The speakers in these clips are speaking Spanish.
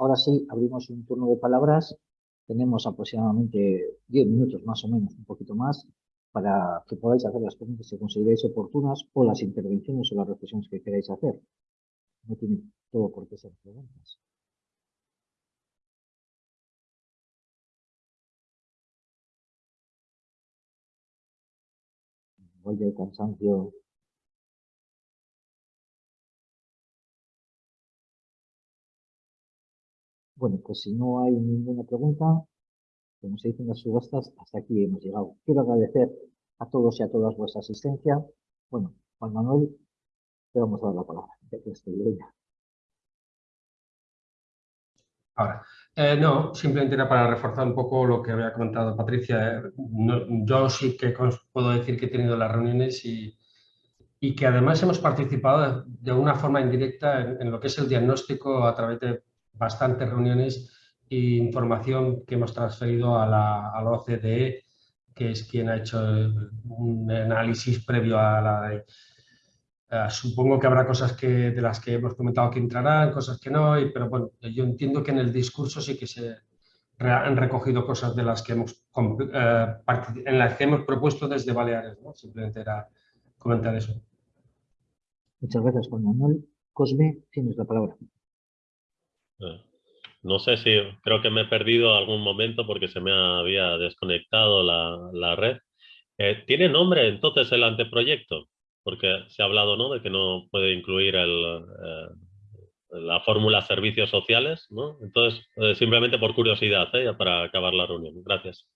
ahora sí, abrimos un turno de palabras. Tenemos aproximadamente 10 minutos más o menos, un poquito más, para que podáis hacer las preguntas que consideréis oportunas o las intervenciones o las reflexiones que queráis hacer. No tiene todo por qué ser preguntas. Igual el cansancio Bueno, pues si no hay ninguna pregunta, como se dicen las subastas, hasta aquí hemos llegado. Quiero agradecer a todos y a todas vuestra asistencia. Bueno, Juan Manuel, te vamos a dar la palabra. Ahora, eh, no, simplemente era para reforzar un poco lo que había comentado Patricia. yo sí que puedo decir que he tenido las reuniones y, y que además hemos participado de una forma indirecta en, lo que es el diagnóstico a través de bastantes reuniones e información que hemos transferido a la, OCDE, que es quien ha hecho un análisis previo a la eh, supongo que habrá cosas que, de las que hemos comentado que entrarán, cosas que no, pero bueno, yo entiendo que en el discurso sí que se han recogido cosas de las que hemos, eh, en las que hemos propuesto desde Baleares. Simplemente era comentar eso. Muchas gracias, Juan Manuel. Cosme, tienes la palabra. No sé si, creo que me he perdido algún momento porque se me había desconectado la, red. Eh, ¿Tiene nombre entonces el anteproyecto? Porque se ha hablado ¿no? de que no puede incluir el, eh, la fórmula servicios sociales. ¿no? Entonces, eh, simplemente por curiosidad, para acabar la reunión. Gracias.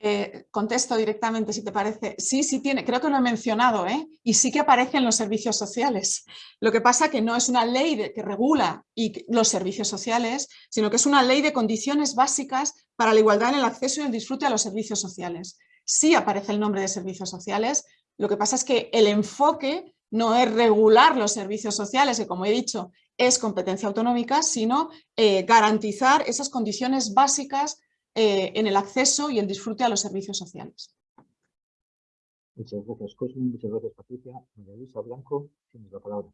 Eh, contesto directamente si te parece. Sí, sí tiene, creo que lo he mencionado, ¿eh? y sí que aparece en los servicios sociales. Lo que pasa que no es una ley que regula los servicios sociales, sino que es una ley de condiciones básicas para la igualdad en el acceso y el disfrute a los servicios sociales. Sí aparece el nombre de servicios sociales, lo que pasa es que el enfoque no es regular los servicios sociales, que como he dicho es competencia autonómica, sino eh, garantizar esas condiciones básicas eh, en el acceso y el disfrute a los servicios sociales. Muchas gracias, Cosme. Muchas gracias, Patricia. María Luisa Blanco, tienes la palabra.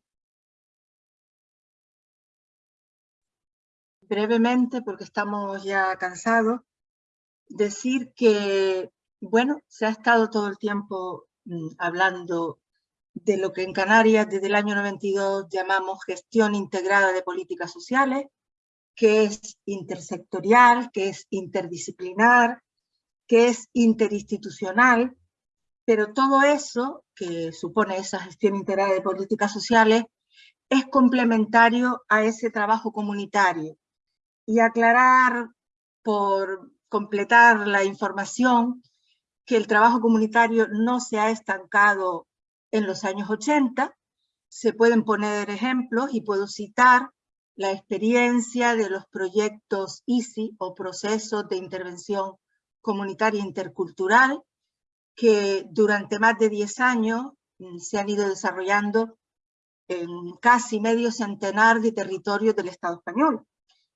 Brevemente, porque estamos ya cansados, decir que, bueno, se ha estado todo el tiempo mm, hablando de lo que en Canarias desde el año 92 llamamos gestión integrada de políticas sociales, que es intersectorial, que es interdisciplinar, que es interinstitucional, pero todo eso que supone esa gestión integrada de políticas sociales es complementario a ese trabajo comunitario. Y aclarar, por completar la información, que el trabajo comunitario no se ha estancado en los años 80, se pueden poner ejemplos y puedo citar la experiencia de los proyectos ICI o procesos de intervención comunitaria intercultural que durante más de 10 años mm, se han ido desarrollando en casi medio centenar de territorios del Estado español,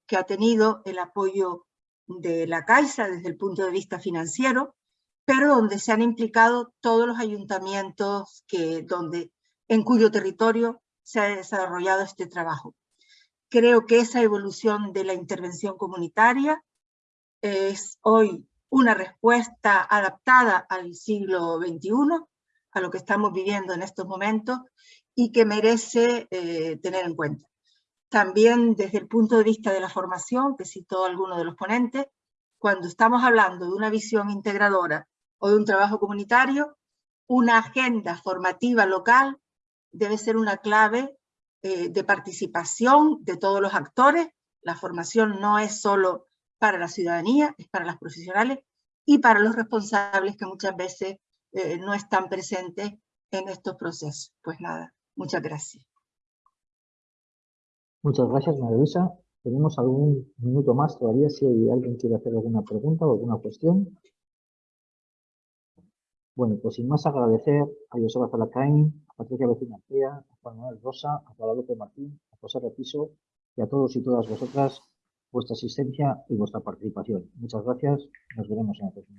que ha tenido el apoyo de la Caixa desde el punto de vista financiero, pero donde se han implicado todos los ayuntamientos que, donde, en cuyo territorio se ha desarrollado este trabajo. Creo que esa evolución de la intervención comunitaria es hoy una respuesta adaptada al siglo XXI, a lo que estamos viviendo en estos momentos y que merece eh, tener en cuenta. También desde el punto de vista de la formación, que citó alguno de los ponentes, cuando estamos hablando de una visión integradora o de un trabajo comunitario, una agenda formativa local debe ser una clave eh, de participación de todos los actores. La formación no es solo para la ciudadanía, es para los profesionales y para los responsables que muchas veces eh, no están presentes en estos procesos. Pues nada, muchas gracias. Muchas gracias, María Luisa. Tenemos algún minuto más todavía si alguien quiere hacer alguna pregunta o alguna cuestión. Bueno, pues sin más agradecer a Joseba Zalacain, a Patricia Vecina a Juan Manuel Rosa, a Guadalupe Martín, a José Repiso y a todos y todas vosotras vuestra asistencia y vuestra participación. Muchas gracias. Nos veremos en el próximo.